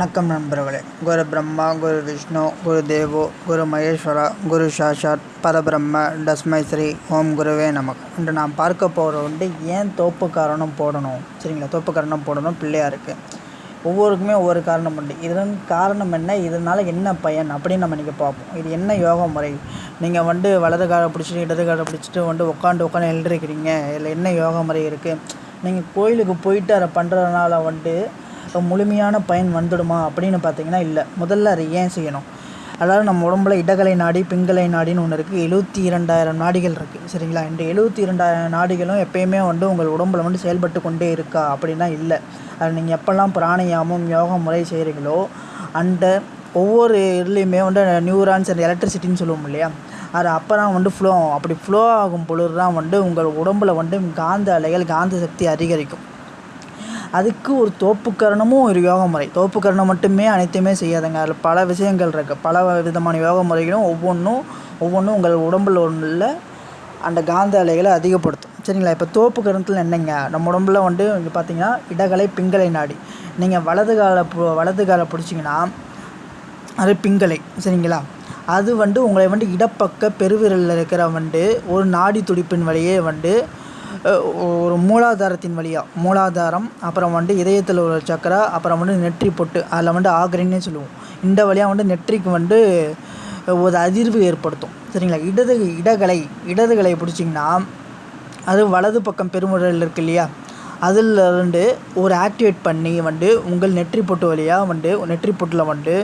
வணக்கம் நண்பர்களே. குரு பிரம்மா குரு விஷ்ணு குரு தேவோ குரு மகேஸ்வரா குரு சாஷாத் பரபிரம்ம டஸ்மை ஸ்ரீ ஓம் குருவே நமக்கு இன்று நாம் பார்க்க போகிற வந்து ஏன் தோப்பு காரணம் போடணும்? சரிங்களா? தோப்பு காரணம் போடணும் பிள்ளையாருக்கு ஒவ்வொருக்குமே ஒவ்வொரு காரணம் உண்டு. இதன் காரணம் என்ன? இதனால் என்ன பயன்? அப்படின்னு நம்ம இன்றைக்கி பார்ப்போம். இது என்ன யோகா முறை? நீங்கள் வந்து வலது காலை பிடிச்சிட்டு இடது காலை பிடிச்சிட்டு வந்து உட்காந்து உட்காந்து எழுந்திருக்கிறீங்க. இதில் என்ன யோகா முறை இருக்குது நீங்கள் கோயிலுக்கு போயிட்டு அதை பண்ணுறதுனால வந்துட்டு முழுமையான பயன் வந்துடுமா அப்படின்னு பார்த்தீங்கன்னா இல்லை. முதல்ல அதை ஏன் செய்யணும்? அதாவது நம்ம உடம்புல இடகலை நாடி பிங்கலை நாடின்னு ஒன்று இருக்குது எழுபத்தி இரண்டாயிரம் நாடிகள் இருக்குது சரிங்களா? இந்த எழுபத்தி இரண்டாயிரம் நாடிகளும் எப்பயுமே வந்து உங்கள் உடம்புல வந்து செயல்பட்டு கொண்டே இருக்கா அப்படின்னா இல்லை. அது நீங்கள் எப்போல்லாம் பிராணயாமம் யோகா முறை செய்கிறீங்களோ அந்த ஒவ்வொரு இதுலேயுமே வந்து நியூரான்ஸ் அண்ட் எலக்ட்ரிசிட்டின்னு சொல்லுவோம் இல்லையா? அது அப்போ தான் வந்து ஃப்ளோ ஆகும். அப்படி ஃப்ளோ ஆகும் பொழுது தான் வந்து உங்கள் உடம்பில் வந்து காந்த அலைகள் காந்த சக்தி அதிகரிக்கும். அதுக்கு ஒரு தோப்புக்கரணமும் ஒரு யோக முறை. தோப்புக்கரணம் மட்டுமே அனைத்துமே செய்யாதுங்க. அதில் பல விஷயங்கள் இருக்குது பல விதமான யோக முறைகளும் ஒவ்வொன்றும் ஒவ்வொன்றும் உங்கள் உடம்பில் உள்ள அந்த காந்த அலைகளை அதிகப்படுத்தும். சரிங்களா? இப்போ தோப்பு கரணத்தில் என்னங்க? நம்ம உடம்புல வந்து இங்கே பார்த்தீங்கன்னா இடகலை பிங்கலை நாடி. நீங்கள் வலது காலை வலது காலை பிடிச்சிங்கன்னா அது பிங்கலை. சரிங்களா? அது வந்து உங்களை வந்து இடப்பக்க பெருவிரலில் இருக்கிற வந்து ஒரு நாடி துடிப்பின் வழியே வந்து ஒரு மூலாதாரத்தின் வழியாக மூலாதாரம் அப்புறம் வந்து இதயத்தில் ஒரு சக்கரா அப்புறம் வந்து நெற்றி பொட்டு அதில் வந்து ஆக்ரின்னே சொல்லுவோம். இந்த வழியாக வந்து நெற்றிக்கு வந்து ஒரு அதிர்வு ஏற்படுத்தும். சரிங்களா? இடது இடகலை இடதுகளை பிடிச்சிங்கன்னா அது வலது பக்கம் பெருமுறையில் இருக்கு இல்லையா? அதில் வந்து ஒரு ஆக்டிவேட் பண்ணி வந்து உங்கள் நெற்றி பொட்டு வழியாக வந்து நெற்றி பொட்டில் வந்து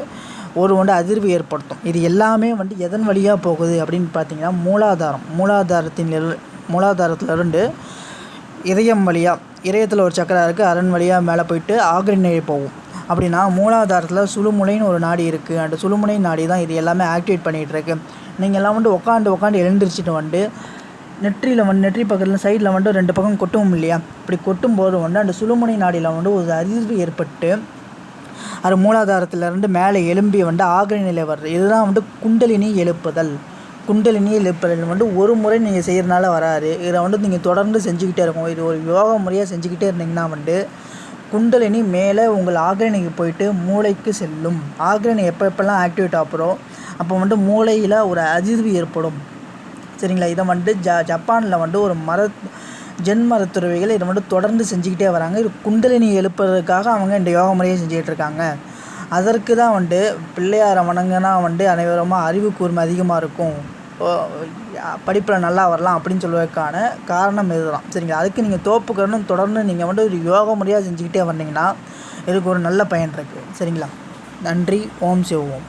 ஒரு வந்து அதிர்வு ஏற்படுத்தும். இது எல்லாமே வந்து எதன் வழியாக போகுது அப்படின்னு பார்த்தீங்கன்னா மூலாதாரம். மூலாதாரத்தின் மூலாதாரத்துலேருந்து இதயம் வழியாக இதயத்தில் ஒரு சக்கரா இருக்குது அரண் வழியாக மேலே போயிட்டு நிலை போகும். அப்படின்னா மூலாதாரத்தில் சுழுமுனைன்னு ஒரு நாடி இருக்குது அந்த சுழுமுனை நாடி தான் இது எல்லாமே ஆக்டிவேட் பண்ணிகிட்ருக்கு நீங்கள் எல்லாம் வந்து உட்காந்து உட்காந்து எழுந்திரிச்சிட்டு வந்து நெற்றியில் வந்து நெற்றி பக்கத்தில் சைடில் வந்து ரெண்டு பக்கம் கொட்டும் இல்லையா? இப்படி கொட்டும் போது வந்து அந்த சுழுமுனை நாடியில் வந்து ஒரு அதிர்வு ஏற்பட்டு அது மூலாதாரத்திலிருந்து மேலே எலும்பி வந்து ஆக்ரி நிலை வர்றது. இதுதான் வந்து குண்டலினி எழுப்புதல். குண்டலினி எழுப்புதல் வந்து ஒரு முறை நீங்கள் செய்கிறனால வராது. இதை வந்து நீங்கள் தொடர்ந்து செஞ்சுக்கிட்டே இருக்கும் இது ஒரு யோகா முறையாக செஞ்சுக்கிட்டே இருந்தீங்கன்னா வந்து குண்டலினி மேலே உங்கள் ஆக்ரணிக்கு போயிட்டு மூளைக்கு செல்லும். ஆக்ரணி எப்போ எப்போல்லாம் ஆக்டிவேட் ஆகிறோம் அப்போ வந்து மூளையில் ஒரு அதிர்வு ஏற்படும். சரிங்களா? இதை வந்து ஜ ஜப்பானில் வந்து ஒரு மர ஜென் மருத்துவர்கள் இதை வந்து தொடர்ந்து செஞ்சுக்கிட்டே வராங்க. இது குண்டலினி எழுப்புறதுக்காக அவங்க இந்த யோகா முறையை செஞ்சுக்கிட்டு இருக்காங்க. அதற்கு தான் வந்து பிள்ளையாரை வணங்கினா வந்து அனைவருமா அறிவு கூர்மை அதிகமாக இருக்கும். படிப்பில் நல்லா வரலாம் அப்படின்னு சொல்வதற்கான காரணம் இதுதான். சரிங்களா? அதுக்கு நீங்கள் தோப்புக்கணும் தொடர்ந்து நீங்கள் வந்து ஒரு யோகா முறையாக செஞ்சுக்கிட்டே வந்தீங்கன்னா இதுக்கு ஒரு நல்ல பயன் இருக்குது சரிங்களா? நன்றி. ஓம் சிவோம்